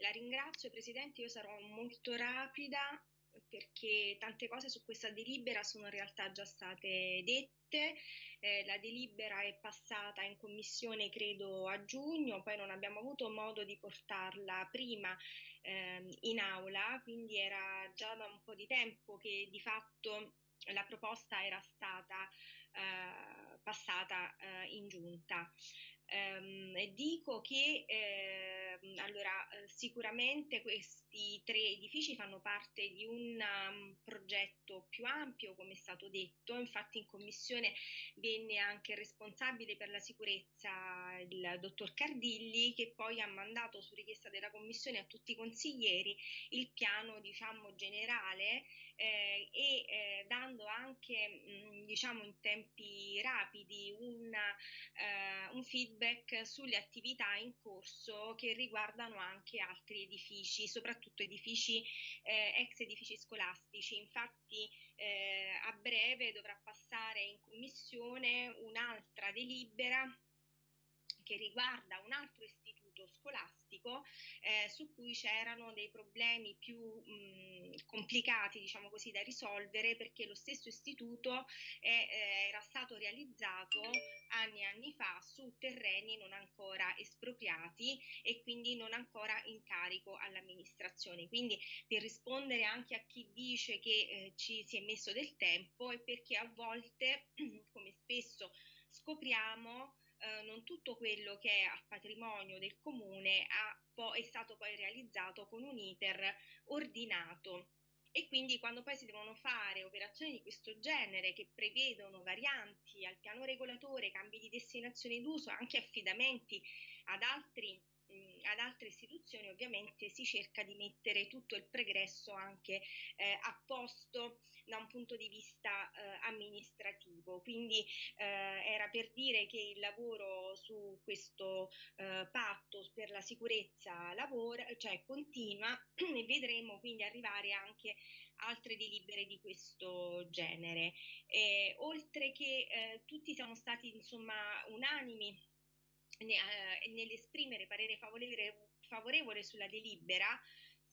La ringrazio Presidente, io sarò molto rapida perché tante cose su questa delibera sono in realtà già state dette. Eh, la delibera è passata in commissione credo a giugno, poi non abbiamo avuto modo di portarla prima eh, in aula, quindi era già da un po' di tempo che di fatto la proposta era stata eh, passata eh, in giunta. Um, dico che eh, allora, sicuramente questi tre edifici fanno parte di un um, progetto più ampio, come è stato detto, infatti in commissione venne anche il responsabile per la sicurezza, il dottor Cardilli, che poi ha mandato su richiesta della commissione a tutti i consiglieri il piano diciamo, generale eh, e eh, dando anche mh, diciamo, in tempi rapidi un, uh, un feedback sulle attività in corso che riguardano anche altri edifici, soprattutto edifici eh, ex edifici scolastici. Infatti eh, a breve dovrà passare in commissione un'altra delibera che riguarda un altro istituto scolastico eh, su cui c'erano dei problemi più mh, complicati, diciamo così, da risolvere perché lo stesso istituto è, eh, era stato realizzato anni e anni fa su terreni non ancora espropriati e quindi non ancora in carico all'amministrazione. Quindi per rispondere anche a chi dice che eh, ci si è messo del tempo è perché a volte, come spesso scopriamo, eh, non tutto quello che è a patrimonio del comune ha, è stato poi realizzato con un iter ordinato. E quindi quando poi si devono fare operazioni di questo genere che prevedono varianti al piano regolatore, cambi di destinazione d'uso, anche affidamenti ad altri ad altre istituzioni ovviamente si cerca di mettere tutto il pregresso anche eh, a posto da un punto di vista eh, amministrativo. Quindi eh, era per dire che il lavoro su questo eh, patto per la sicurezza lavora, cioè continua e vedremo quindi arrivare anche altre delibere di questo genere. oltre che eh, tutti siamo stati insomma unanimi eh, nell'esprimere parere favorevole, favorevole sulla delibera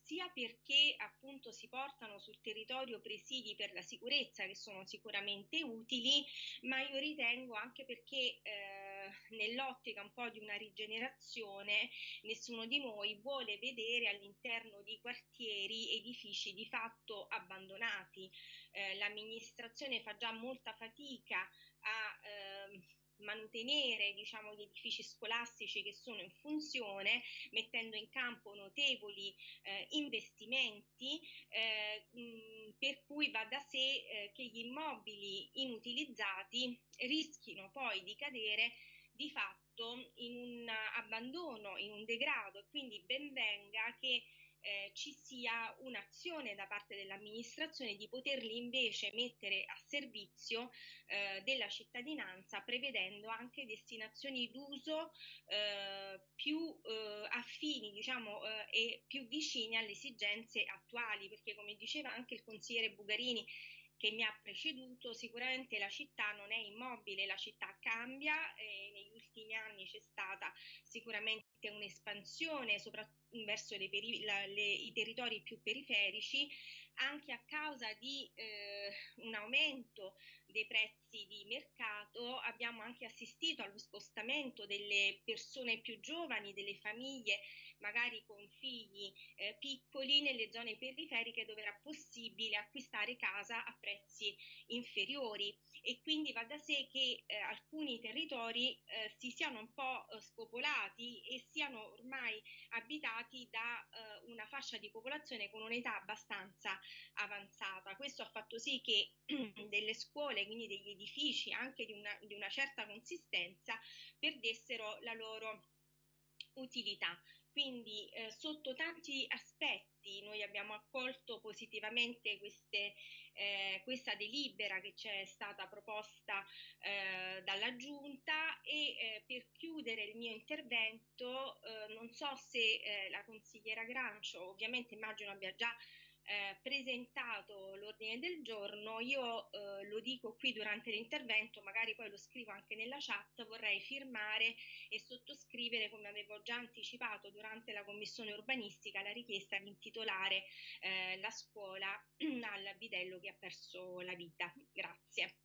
sia perché appunto si portano sul territorio presidi per la sicurezza che sono sicuramente utili, ma io ritengo anche perché eh, nell'ottica un po' di una rigenerazione nessuno di noi vuole vedere all'interno di quartieri edifici di fatto abbandonati. Eh, l'amministrazione fa già molta fatica a eh, mantenere diciamo, gli edifici scolastici che sono in funzione, mettendo in campo notevoli eh, investimenti, eh, mh, per cui va da sé eh, che gli immobili inutilizzati rischino poi di cadere di fatto in un abbandono, in un degrado. E quindi ben venga che eh, ci sia un'azione da parte dell'amministrazione di poterli invece mettere a servizio eh, della cittadinanza prevedendo anche destinazioni d'uso eh, più eh, affini diciamo, eh, e più vicine alle esigenze attuali perché come diceva anche il consigliere Bugarini che mi ha preceduto, sicuramente la città non è immobile, la città cambia e negli ultimi anni c'è stata sicuramente un'espansione verso le peri- la, le, i territori più periferici anche a causa di eh, un aumento dei prezzi di mercato abbiamo anche assistito allo spostamento delle persone più giovani, delle famiglie magari con figli eh, piccoli nelle zone periferiche dove era possibile acquistare casa a prezzi inferiori e quindi va da sé che eh, alcuni territori eh, si siano un po' eh, spopolati e siano ormai abitati da eh, una fascia di popolazione con un'età abbastanza avanzata. Questo ha fatto sì che delle scuole, quindi degli edifici anche di una, di una certa consistenza, perdessero la loro utilità. Quindi eh, sotto tanti aspetti noi abbiamo accolto positivamente queste, eh, questa delibera che ci è stata proposta eh, dalla Giunta e eh, per chiudere il mio intervento eh, non so se eh, la consigliera Grancio ovviamente immagino abbia già eh, presentato l'ordine del giorno, io eh, lo dico qui durante l'intervento, magari poi lo scrivo anche nella chat, vorrei firmare e sottoscrivere, come avevo già anticipato durante la commissione urbanistica, la richiesta di intitolare eh, la scuola al bidello che ha perso la vita. Grazie.